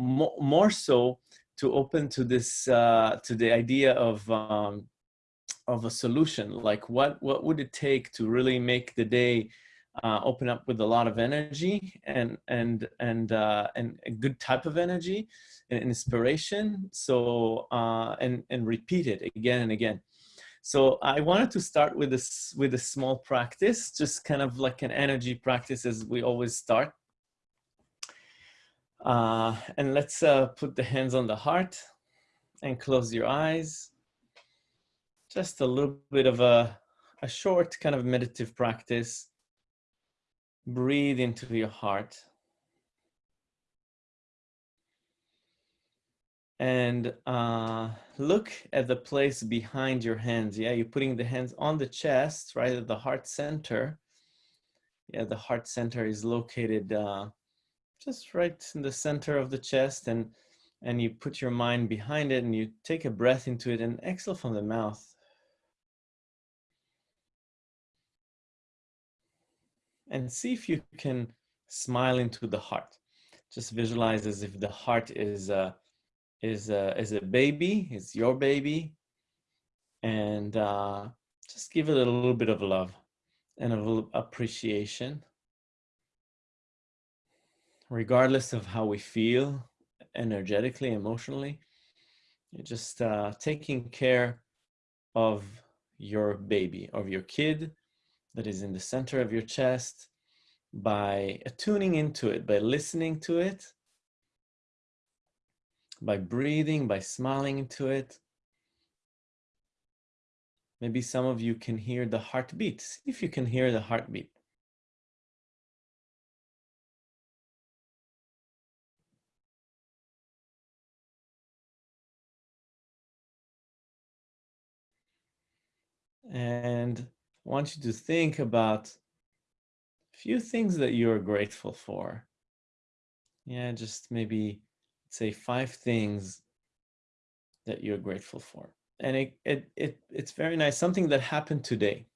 mo more so to open to this uh, to the idea of um, of a solution. Like what what would it take to really make the day uh, open up with a lot of energy and and and uh, and a good type of energy and inspiration. So uh, and and repeat it again and again. So I wanted to start with this with a small practice, just kind of like an energy practice as we always start. Uh, and let's uh, put the hands on the heart and close your eyes. Just a little bit of a, a short kind of meditative practice. Breathe into your heart. And uh, look at the place behind your hands. Yeah, you're putting the hands on the chest, right at the heart center. Yeah, the heart center is located uh, just right in the center of the chest and and you put your mind behind it and you take a breath into it and exhale from the mouth. And see if you can smile into the heart. Just visualize as if the heart is a, is a, is a baby, is your baby. And uh, just give it a little bit of love and a little appreciation regardless of how we feel energetically, emotionally, just uh, taking care of your baby, of your kid that is in the center of your chest by attuning into it, by listening to it, by breathing, by smiling into it. Maybe some of you can hear the heartbeat. See if you can hear the heartbeat. And I want you to think about a few things that you're grateful for. Yeah, just maybe say five things that you're grateful for. And it, it, it, it's very nice, something that happened today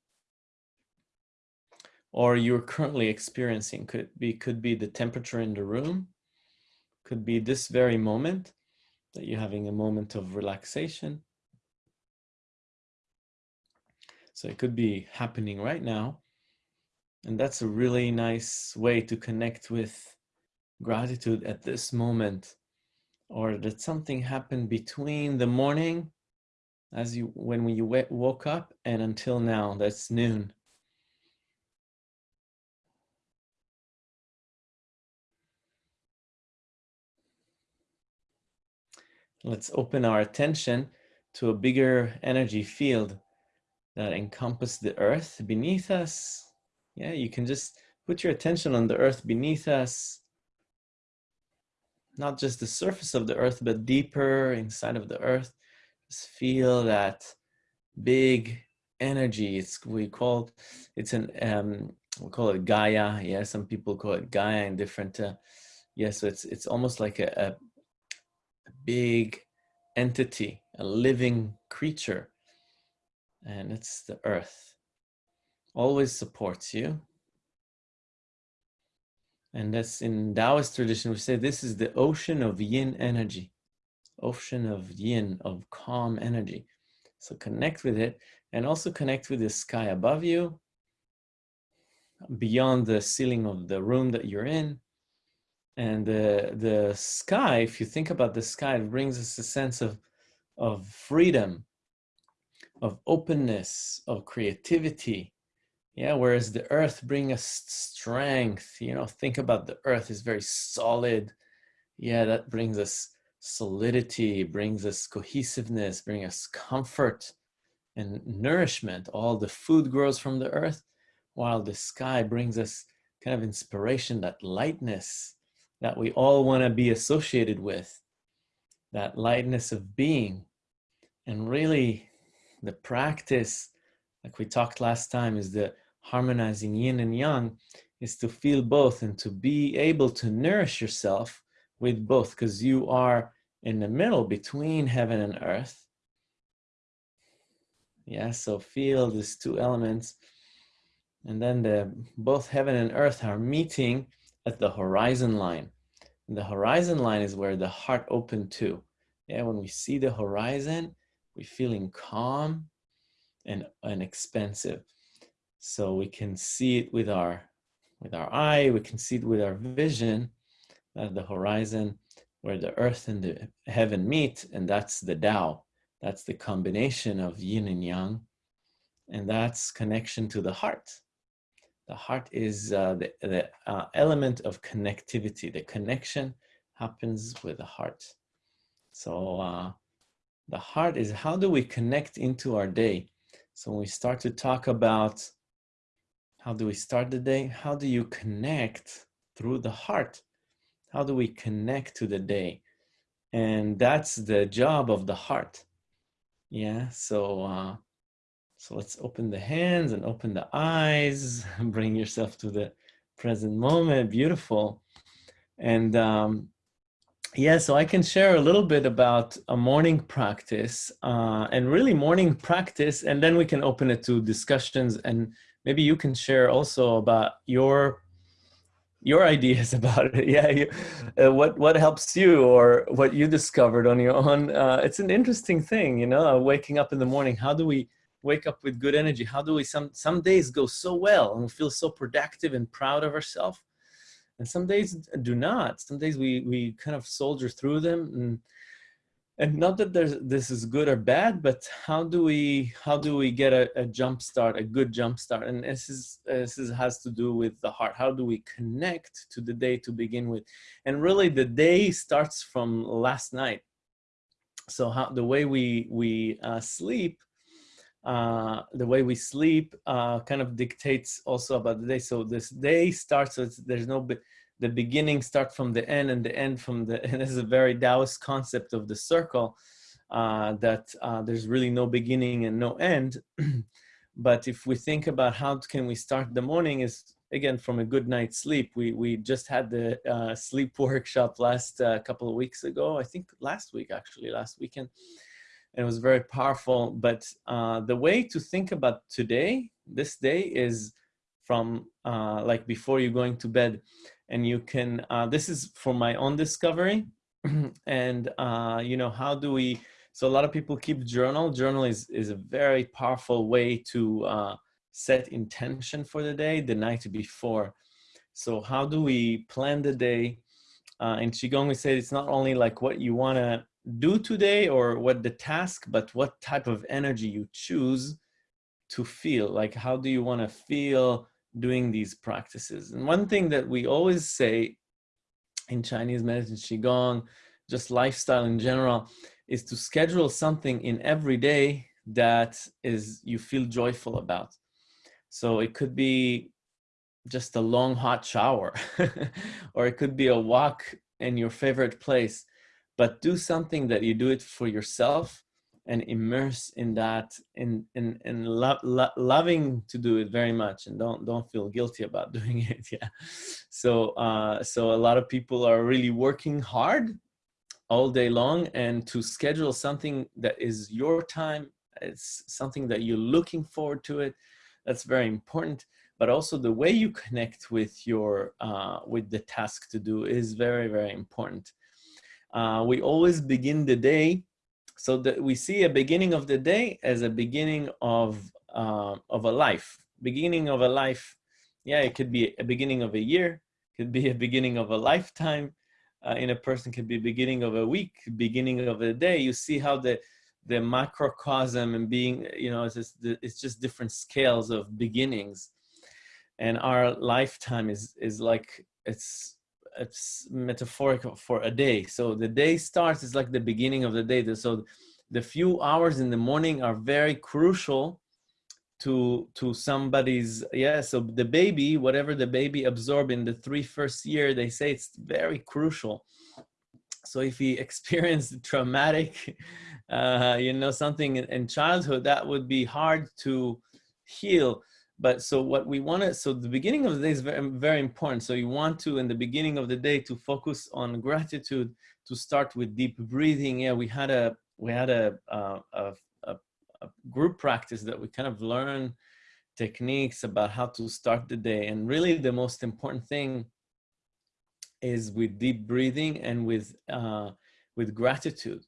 or you're currently experiencing. Could be, could be the temperature in the room, could be this very moment that you're having a moment of relaxation, So it could be happening right now. And that's a really nice way to connect with gratitude at this moment. Or that something happened between the morning as you when you woke up and until now that's noon. Let's open our attention to a bigger energy field that encompass the earth beneath us. Yeah, you can just put your attention on the earth beneath us. Not just the surface of the earth, but deeper inside of the earth. Just feel that big energy. It's we call it's an um we call it Gaia. Yeah, some people call it Gaia in different. Uh, yeah, so it's it's almost like a, a, a big entity, a living creature and it's the earth. Always supports you. And that's in Taoist tradition, we say this is the ocean of yin energy, ocean of yin, of calm energy. So connect with it and also connect with the sky above you, beyond the ceiling of the room that you're in. And the, the sky, if you think about the sky, it brings us a sense of, of freedom, of openness, of creativity. Yeah, whereas the earth brings us strength, you know, think about the earth is very solid. Yeah, that brings us solidity, brings us cohesiveness, brings us comfort and nourishment. All the food grows from the earth, while the sky brings us kind of inspiration, that lightness that we all want to be associated with, that lightness of being. And really, the practice, like we talked last time, is the harmonizing yin and yang, is to feel both and to be able to nourish yourself with both because you are in the middle between heaven and earth. Yeah, so feel these two elements. And then the both heaven and earth are meeting at the horizon line. And the horizon line is where the heart opened to. Yeah, when we see the horizon, we're feeling calm and, expansive. So we can see it with our, with our eye, we can see it with our vision, uh, the horizon where the earth and the heaven meet, and that's the Tao. That's the combination of yin and yang, and that's connection to the heart. The heart is uh, the, the uh, element of connectivity. The connection happens with the heart. So uh, the heart is how do we connect into our day? So when we start to talk about how do we start the day, how do you connect through the heart? How do we connect to the day? And that's the job of the heart. Yeah, so uh, so let's open the hands and open the eyes, bring yourself to the present moment, beautiful. And um, yeah, so I can share a little bit about a morning practice uh, and really morning practice, and then we can open it to discussions and maybe you can share also about your your ideas about it. Yeah, you, uh, what what helps you or what you discovered on your own. Uh, it's an interesting thing, you know, uh, waking up in the morning. How do we wake up with good energy? How do we some some days go so well and we feel so productive and proud of ourselves? And some days do not. Some days we we kind of soldier through them, and and not that there's this is good or bad, but how do we how do we get a, a jump start, a good jump start? And this is this is, has to do with the heart. How do we connect to the day to begin with? And really, the day starts from last night. So how the way we we uh, sleep uh, the way we sleep uh, kind of dictates also about the day. So this day starts, so there's no, the beginning start from the end and the end from the, and this is a very Taoist concept of the circle, uh, that uh, there's really no beginning and no end. but if we think about how can we start the morning is again from a good night's sleep. We, we just had the uh, sleep workshop last uh, couple of weeks ago, I think last week actually, last weekend and it was very powerful. But uh, the way to think about today, this day is from uh, like before you're going to bed and you can, uh, this is for my own discovery and uh, you know, how do we, so a lot of people keep journal. Journal is, is a very powerful way to uh, set intention for the day, the night before. So how do we plan the day? Uh, in Qigong, we say it's not only like what you want to do today or what the task, but what type of energy you choose to feel. Like, how do you want to feel doing these practices? And one thing that we always say in Chinese medicine, Qigong, just lifestyle in general, is to schedule something in every day that is you feel joyful about. So it could be just a long hot shower, or it could be a walk in your favorite place but do something that you do it for yourself and immerse in that in in in lo lo loving to do it very much and don't don't feel guilty about doing it yeah. So uh so a lot of people are really working hard all day long and to schedule something that is your time it's something that you're looking forward to it that's very important. But also the way you connect with your uh with the task to do is very very important uh, we always begin the day so that we see a beginning of the day as a beginning of, uh, of a life. Beginning of a life, yeah, it could be a beginning of a year, could be a beginning of a lifetime. Uh, in a person could be beginning of a week, beginning of a day. You see how the the macrocosm and being, you know, it's just, it's just different scales of beginnings. And our lifetime is is like it's it's metaphorical for a day. So the day starts is like the beginning of the day. So the few hours in the morning are very crucial to to somebody's yeah so the baby whatever the baby absorb in the three first year they say it's very crucial so if he experienced traumatic uh you know something in, in childhood that would be hard to heal but so what we want to so the beginning of the day is very, very important. So you want to in the beginning of the day to focus on gratitude to start with deep breathing. Yeah we had a we had a a, a, a group practice that we kind of learn techniques about how to start the day. And really the most important thing is with deep breathing and with uh, with gratitude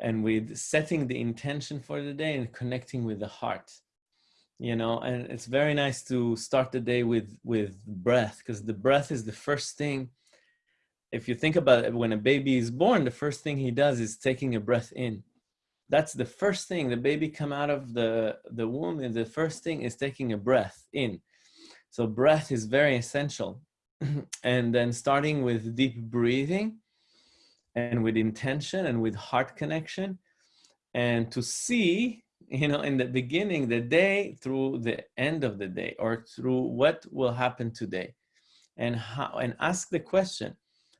and with setting the intention for the day and connecting with the heart you know and it's very nice to start the day with with breath because the breath is the first thing if you think about it when a baby is born the first thing he does is taking a breath in. That's the first thing the baby come out of the the womb and the first thing is taking a breath in. So breath is very essential. And then starting with deep breathing and with intention and with heart connection and to see you know in the beginning the day through the end of the day or through what will happen today. And how and ask the question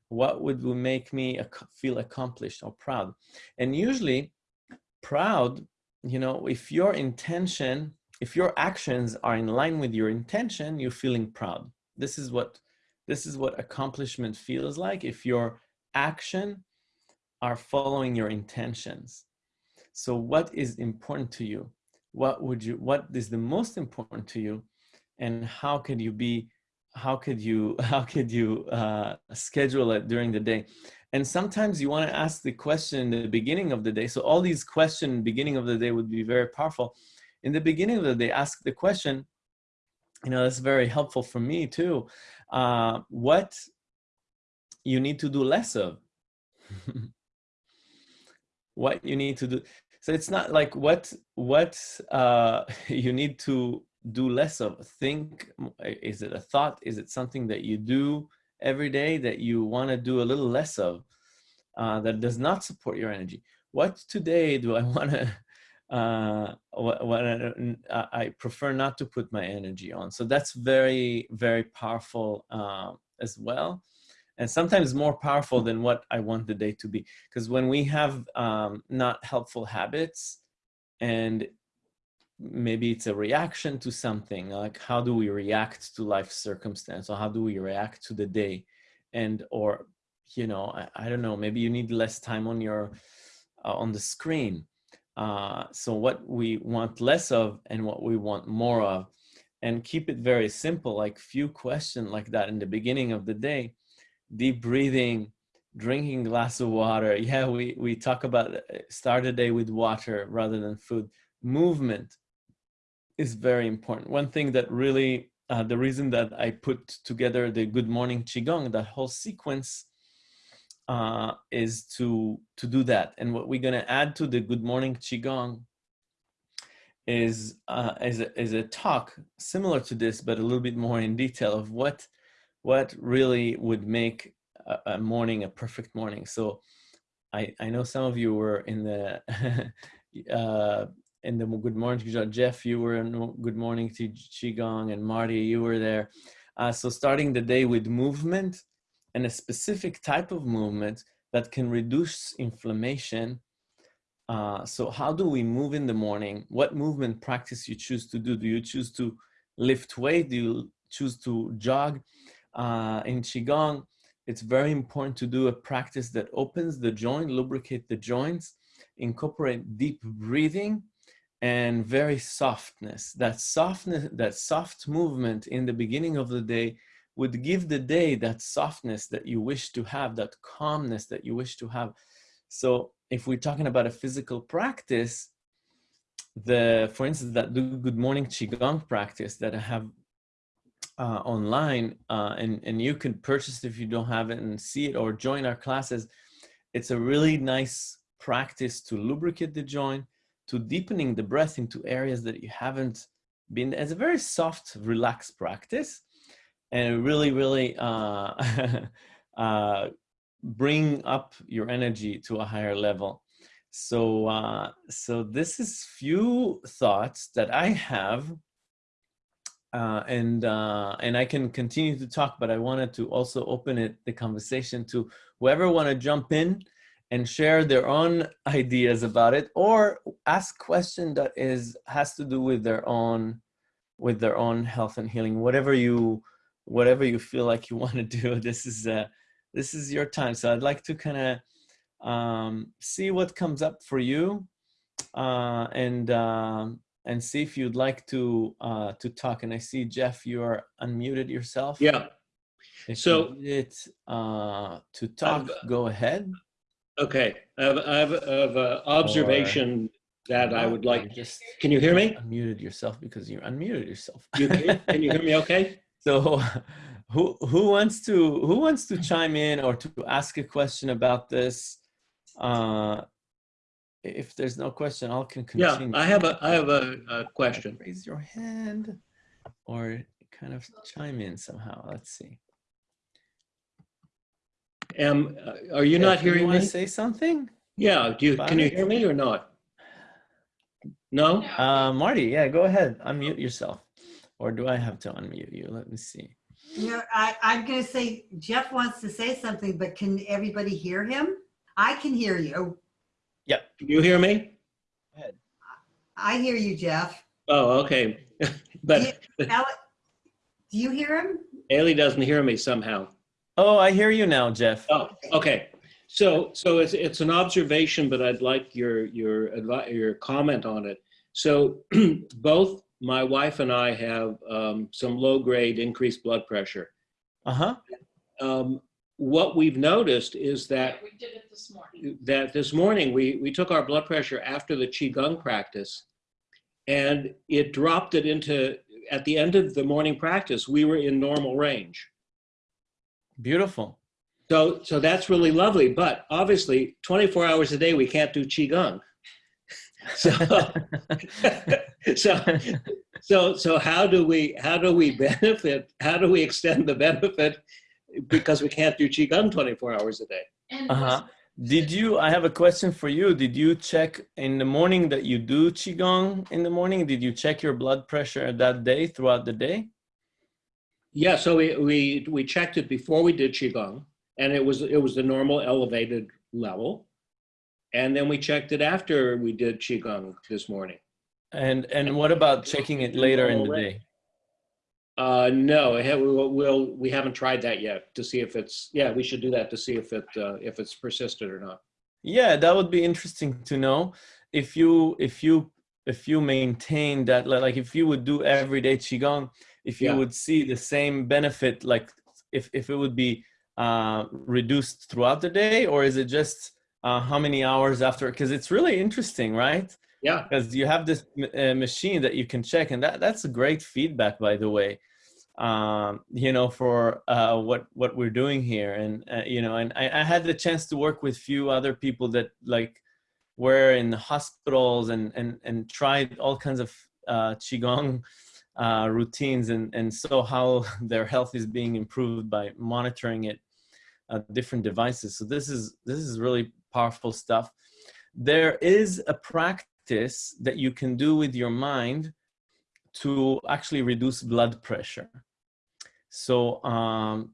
what would make me feel accomplished or proud? And usually proud you know if your intention if your actions are in line with your intention you're feeling proud. This is what this is what accomplishment feels like if your action are following your intentions so what is important to you? What would you what is the most important to you? And how could you be how could you how could you uh, schedule it during the day? And sometimes you want to ask the question in the beginning of the day. So all these questions beginning of the day would be very powerful. In the beginning of the day ask the question you know that's very helpful for me too. Uh, what you need to do less of. What you need to do so it's not like what what uh, you need to do less of. Think is it a thought? Is it something that you do every day that you want to do a little less of uh, that does not support your energy? What today do i want to uh, what, what I, I, prefer not to put my energy on? So that's very very powerful uh, as well and sometimes more powerful than what i want the day to be. Because when we have um, not helpful habits and maybe it's a reaction to something like how do we react to life circumstance or how do we react to the day? And or you know i, I don't know maybe you need less time on your uh, on the screen. Uh, so what we want less of and what we want more of. And keep it very simple like few questions like that in the beginning of the day deep breathing drinking glass of water yeah we we talk about uh, start a day with water rather than food movement is very important. One thing that really, uh, the reason that I put together the Good Morning Qigong, that whole sequence, uh, is to to do that. And what we're gonna add to the Good Morning Qigong is uh, is a, is a talk similar to this, but a little bit more in detail of what what really would make a, a morning a perfect morning. So I I know some of you were in the uh, in the Good Morning Jeff, you were in Good Morning to Qigong, and Marty, you were there. Uh, so starting the day with movement and a specific type of movement that can reduce inflammation. Uh, so how do we move in the morning? What movement practice you choose to do? Do you choose to lift weight? Do you choose to jog? Uh, in Qigong, it's very important to do a practice that opens the joint, lubricate the joints, incorporate deep breathing, and very softness. That softness, that soft movement in the beginning of the day would give the day that softness that you wish to have, that calmness that you wish to have. So if we're talking about a physical practice, the, for instance, that Good Morning Qigong practice that I have uh, online, uh, and, and you can purchase it if you don't have it and see it or join our classes. It's a really nice practice to lubricate the joint, to deepening the breath into areas that you haven't been as a very soft, relaxed practice and really, really uh, uh, bring up your energy to a higher level. So, uh, so this is few thoughts that I have uh, and uh, and I can continue to talk, but I wanted to also open it the conversation to whoever want to jump in and share their own ideas about it or ask question that is has to do with their own with their own health and healing. Whatever you whatever you feel like you want to do this is uh this is your time. So i'd like to kind of um see what comes up for you uh and um and see if you'd like to uh to talk and i see jeff you are unmuted yourself yeah If So- need uh, to talk, I've- go ahead. Okay, I have, I have, I have an observation that I would like. just Can you hear me? unmuted yourself because you unmuted yourself. You can, can you hear me okay? So who who wants to who wants to chime in or to ask a question about this? Uh, if there's no question, I'll can Yeah. I have a, I have a, a question. Raise your hand or kind of chime in somehow. Let's see. Am, uh, are you Jeff, not hearing wanna me? say something? Yeah, do you, about can you hear me or not? No? Uh, Marty, yeah, go ahead. Unmute yourself. Or do I have to unmute you? Let me see. You know, I, I'm gonna say Jeff wants to say something, but can everybody hear him? I can hear you. Can you hear me? I hear you, Jeff. Oh, okay. But Ale- Do you hear him? Ailey doesn't hear me somehow. Oh, I hear you now, Jeff. Oh, okay. So, so it's, it's an observation, but I'd like your, your, advi- your comment on it. So both my wife and I have um, some low-grade increased blood pressure. Uh-huh. Um, What we've noticed is that Yeah, we did it this morning. that this morning we, we took our blood pressure after the Qigong practice and it dropped it into, at the end of the morning practice, we were in normal range. Beautiful. So, so that's really lovely. But obviously, 24 hours a day, we can't do Qigong. So, so, so, so how do we, how do we benefit? How do we extend the benefit? Because we can't do Qigong 24 hours a day. Uh-huh. Did you, I have a question for you. Did you check in the morning that you do Qigong in the morning? Did you check your blood pressure that day throughout the day? Yeah, so we, we, we checked it before we did Qigong and it was, it was the normal elevated level. And then we checked it after we did Qigong this morning. And, and what about checking it later in the Already. day? Uh, no, I we'll, we'll, we haven't tried that yet to see if it's, yeah, we should do that to see if it, uh, if it's persisted or not. Yeah, that would be interesting to know. If you, if you, if you maintain that, like if you would do everyday Qigong, if you Yeah. would see the same benefit, like if, if it would be uh, reduced throughout the day, or is it just uh, how many hours after? Because it's really interesting, right? Yeah, because you have this uh, machine that you can check and that that's a great feedback by the way um, you know for uh, what what we're doing here. And uh, you know and I, I had the chance to work with few other people that like were in hospitals and and and tried all kinds of uh, qigong uh, routines and and saw how their health is being improved by monitoring it uh, different devices. So this is this is really powerful stuff. There is a practice that you can do with your mind to actually reduce blood pressure. So um,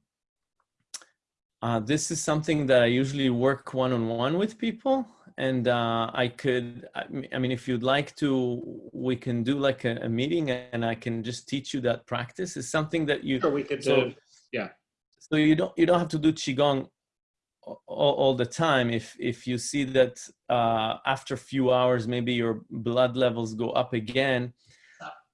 uh, this is something that I usually work one-on-one with people. And uh, I could, I mean- if you'd like to, we can do like a, a meeting and I can just teach you that practice. It's something that you, sure, we could, So- uh, so you don't you don't have to do qigong all, all the time if if you see that uh, after a few hours maybe your blood levels go up again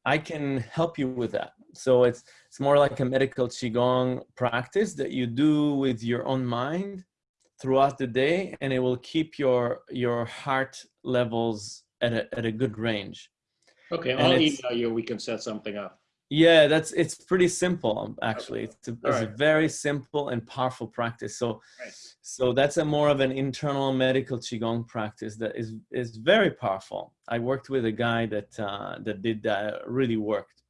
i can help you with that so it's it's more like a medical qigong practice that you do with your own mind throughout the day and it will keep your your heart levels at a, at a good range okay, and I'll email you, we can set something up. Yeah, that's it's pretty simple um, actually. It's a, it's a very simple and powerful practice. So, Right. so that's a more of an internal medical qigong practice that is is very powerful. I worked with a guy that uh, that did that really worked.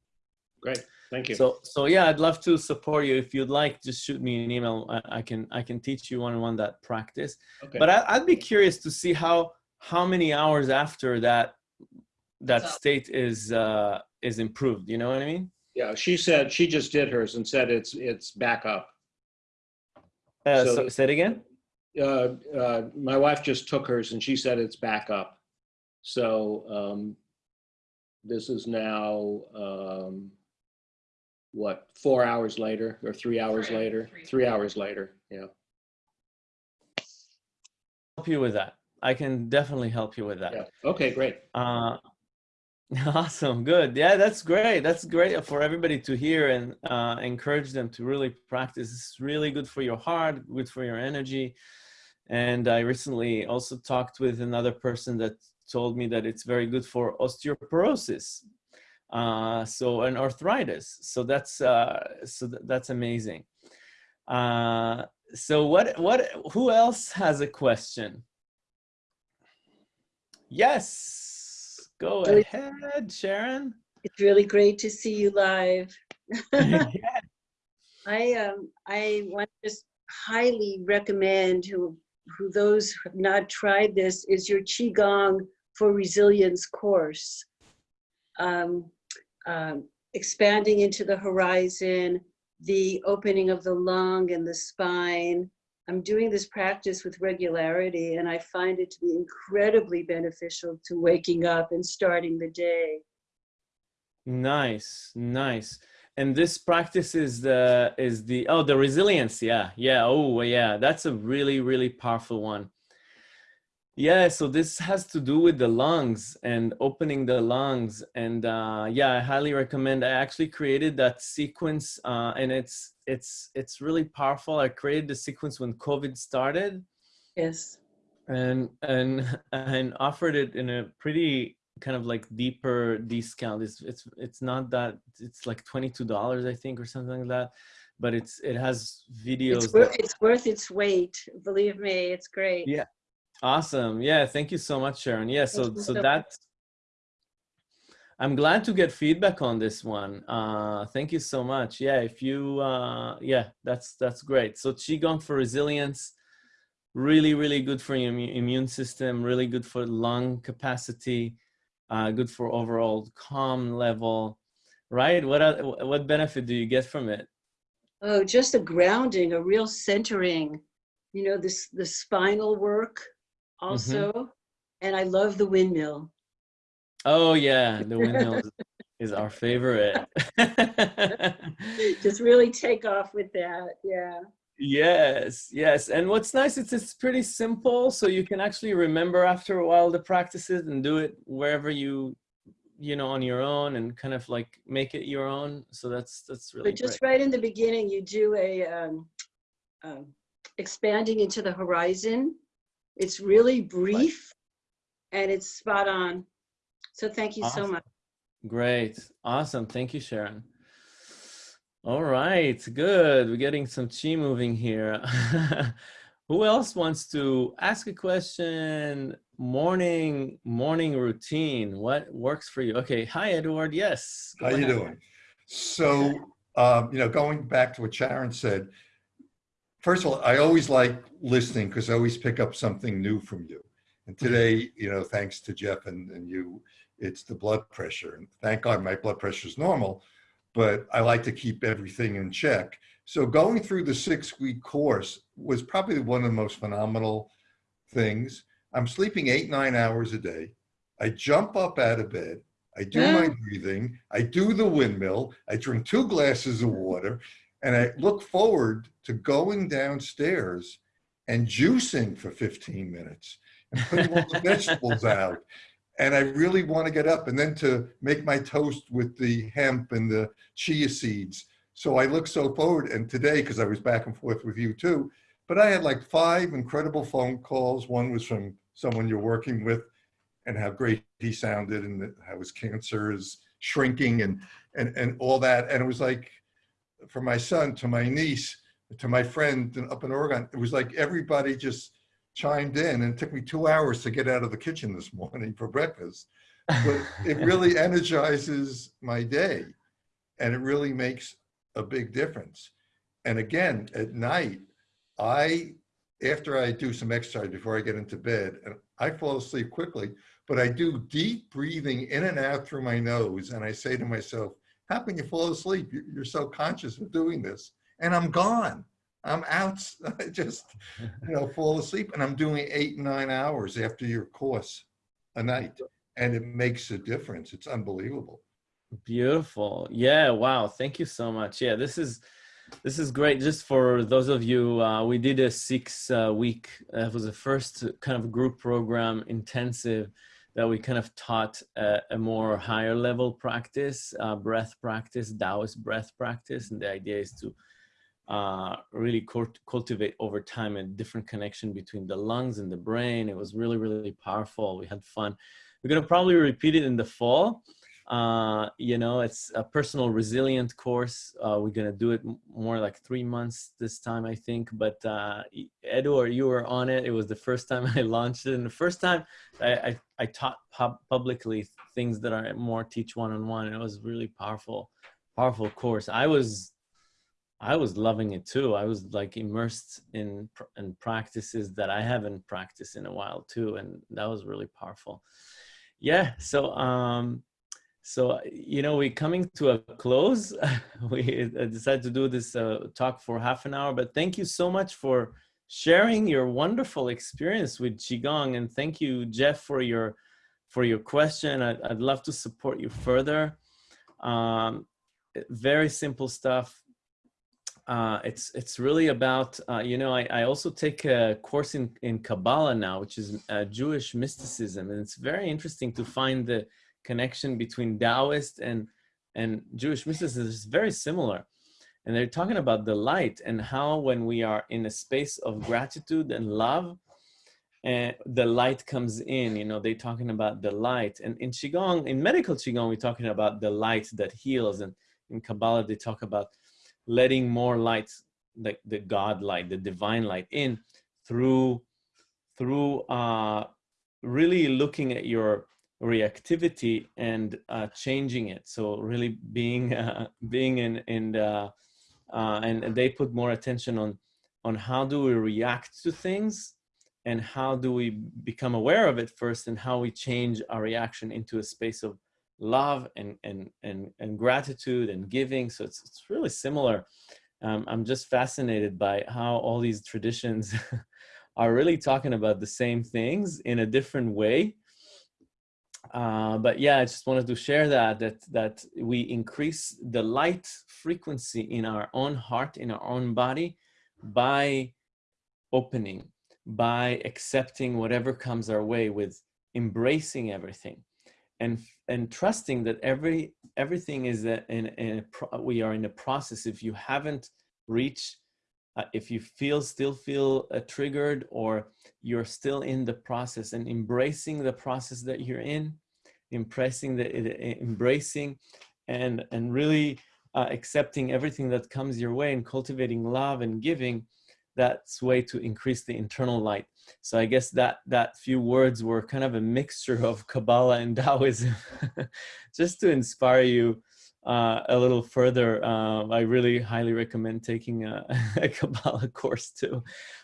Great, thank you. So so yeah, I'd love to support you if you'd like. Just shoot me an email. I, I can I can teach you one on one that practice. Okay. But I, I'd be curious to see how how many hours after that that state is uh, is improved. You know what I mean? Yeah, she said, she just did hers and said it's, it's back up. Uh, So- so, say it again. Uh, uh, my wife just took hers and she said it's back up. So, um, this is now, um, what, four hours later or three hours Three, later? three. Three hours later, yeah. help you with that. I can definitely help you with that. Yeah, okay, great. Uh, Awesome, good. Yeah, that's great. That's great for everybody to hear and uh, encourage them to really practice. It's really good for your heart, good for your energy. And I recently also talked with another person that told me that it's very good for osteoporosis. Uh, so and arthritis. So that's uh, so th that's amazing. Uh, so what what who else has a question? Yes. Go Really- ahead, Sharon. It's really great to see you live. yeah. I um I want to just highly recommend who who those who have not tried this is your qigong for resilience course. Um, um, expanding into the horizon, the opening of the lung and the spine. I'm doing this practice with regularity and I find it to be incredibly beneficial to waking up and starting the day. Nice, nice. And this practice is the is the oh the resilience. Yeah, yeah. Oh yeah, that's a really really powerful one. Yeah, so this has to do with the lungs and opening the lungs. And uh, yeah, I highly recommend. I actually created that sequence, uh, and it's it's it's really powerful. I created the sequence when COVID started, Yes. and and and offered it in a pretty kind of like deeper discount. It's it's it's not that it's like twenty two dollars I think or something like that, but it's it has videos. It's that- worth, it's worth its weight. Believe me, it's great. Yeah. Awesome. Yeah. Thank you so much, Sharon. Yeah. So so so that I'm glad to get feedback on this one. Uh, thank you so much. Yeah. If you uh, yeah, that's that's great. So qigong for resilience, really really good for your immune system. Really good for lung capacity. Uh, good for overall calm level. Right. What oth- what benefit do you get from it? Oh, just a grounding, a real centering. You know, this the spinal work also. And I love the windmill. Oh yeah, the windmill is, is our favorite. Just really take off with that. Yeah. yes, yes. And what's nice, it's it's pretty simple, so you can actually remember after a while the practices and do it wherever you, you know, on your own and kind of like make it your own. So that's that's really But just great. right in the beginning, you do a um, um, expanding into the horizon. It's really brief and it's spot on. So thank you so much. Great, awesome. Thank you, Sharon. All right, good. We're getting some chi moving here. Who else wants to ask a question? Morning, morning routine. What works for you? Okay. Hi, Edward. Yes. go How you doing? So, um, you know, going back to what Sharon said, first of all, I always like listening because I always pick up something new from you. And mm-hmm. today, you know, thanks to Jeff and, and you, it's the blood pressure. And thank God my blood pressure is normal, but I like to keep everything in check. So going through the six week course was probably one of the most phenomenal things. I'm sleeping eight, nine hours a day. I jump up out of bed. I do my mm. breathing. I do the windmill. I drink two glasses of water and I look forward to going downstairs and juicing for 15 minutes and putting all the vegetables out. And I really want to get up and then to make my toast with the hemp and the chia seeds. So I look so forward. And today, because I was back and forth with you too, but I had like five incredible phone calls. One was from someone you're working with and how great he sounded and how his cancer is shrinking and, and, and all that. And it was like, from my son to my niece to my friend up in Oregon, it was like everybody just chimed in and it took me two hours to get out of the kitchen this morning for breakfast. But it really energizes my day and it really makes a big difference. And again, at night, I, after I do some exercise before I get into bed, and I fall asleep quickly, but I do deep breathing in and out through my nose. And I say to myself, how can you fall asleep? You- You're so conscious of doing this. And I'm gone. I'm out. I just, you know, fall asleep. And I'm doing eight, nine hours after your course a night. And it makes a difference. It's unbelievable. Beautiful. Yeah. Wow. Thank you so much. Yeah. This is this is great. Just for those of you, uh, we did a six uh, week. Uh, it was the first kind of group program intensive that we kind of taught a, a more higher level practice, uh, breath practice, Taoist breath practice. And the idea is to uh, really cult cultivate over time a different connection between the lungs and the brain. It was really, really powerful. We had fun. We're going to probably repeat it in the fall. Uh, you know, it's a personal resilient course. Uh, we're gonna do it more like three months this time, I think. But uh, you were on it. It was the first time I launched it, and the first time I, I, I taught pub publicly things that are more teach one-on-one. -on -one. It was really powerful, powerful course. I was, I was loving it too. I was like immersed in in practices that I haven't practiced in a while too, and that was really powerful. Yeah. So. um so, you know, we're coming to a close. we decided to do this uh, talk for half an hour, but thank you so much for sharing your wonderful experience with Qigong. And thank you, Jeff, for your, for your question. I'd, I'd love to support you further. Um, very simple stuff. Uh, it's it's really about uh, you know I, I also take a course in in Kabbalah now, which is uh, Jewish mysticism, and it's very interesting to find the connection between Taoist and, and Jewish mysticism is very similar. And they're talking about the light and how when we are in a space of gratitude and love, and the light comes in, you know, they're talking about the light. And in Qigong, in medical Qigong, we're talking about the light that heals. And in Kabbalah, they talk about letting more light, like the God light, the divine light in through, through uh, really looking at your reactivity and uh, changing it. So really being uh, being in in the, uh, and they put more attention on on how do we react to things and how do we become aware of it first and how we change our reaction into a space of love and and and, and gratitude and giving. So it's it's really similar. Um, I'm just fascinated by how all these traditions are really talking about the same things in a different way uh, but yeah, I just wanted to share that, that, that we increase the light frequency in our own heart, in our own body by opening, by accepting whatever comes our way with embracing everything and, and trusting that every, everything is a, in, in a, we are in a process. If you haven't reached uh, if you feel still feel uh, triggered or you're still in the process and embracing the process that you're in impressing the embracing and and really uh, accepting everything that comes your way and cultivating love and giving that's way to increase the internal light. So i guess that that few words were kind of a mixture of kabbalah and taoism just to inspire you uh, a little further, uh, I really highly recommend taking a, a Kabbalah course too.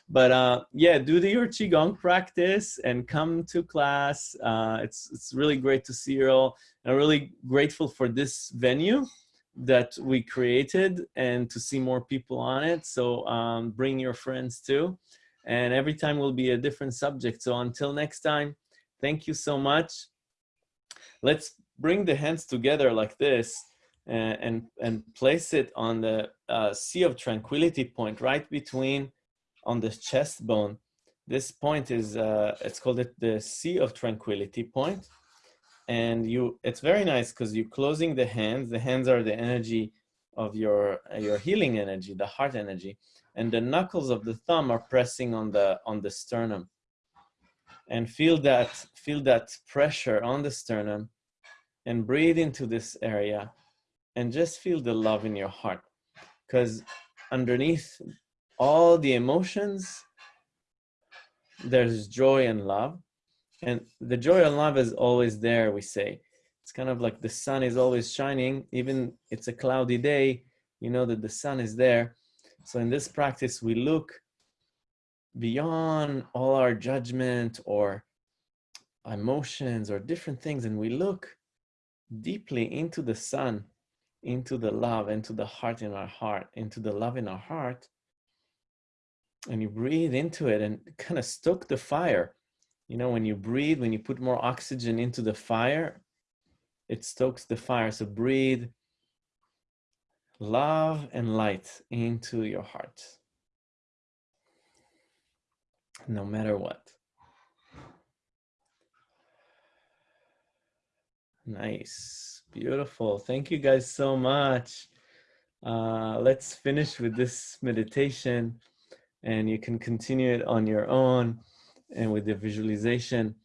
But uh, yeah, do the, your Qigong practice and come to class. Uh, it's, it's really great to see you all. I'm really grateful for this venue that we created and to see more people on it. So um, bring your friends too. And every time will be a different subject. So until next time, thank you so much. Let's bring the hands together like this and, and, and place it on the uh, Sea of Tranquility point right between on the chest bone. This point is, uh, it's called it the Sea of Tranquility point. And you, it's very nice because you're closing the hands. The hands are the energy of your, uh, your healing energy, the heart energy. And the knuckles of the thumb are pressing on the, on the sternum. And feel that, feel that pressure on the sternum and breathe into this area and just feel the love in your heart. Because underneath all the emotions there's joy and love. And the joy and love is always there we say. It's kind of like the sun is always shining even it's a cloudy day you know that the sun is there. So in this practice we look beyond all our judgment or emotions or different things and we look deeply into the sun into the love, into the heart in our heart, into the love in our heart, and you breathe into it and kind of stoke the fire. You know, when you breathe, when you put more oxygen into the fire, it stokes the fire. So breathe love and light into your heart, no matter what. Nice. Beautiful. Thank you guys so much. Uh, let's finish with this meditation and you can continue it on your own and with the visualization.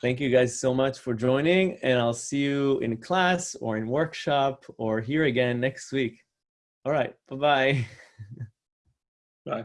Thank you guys so much for joining and I'll see you in class or in workshop or here again next week. All right. Bye-bye. Bye.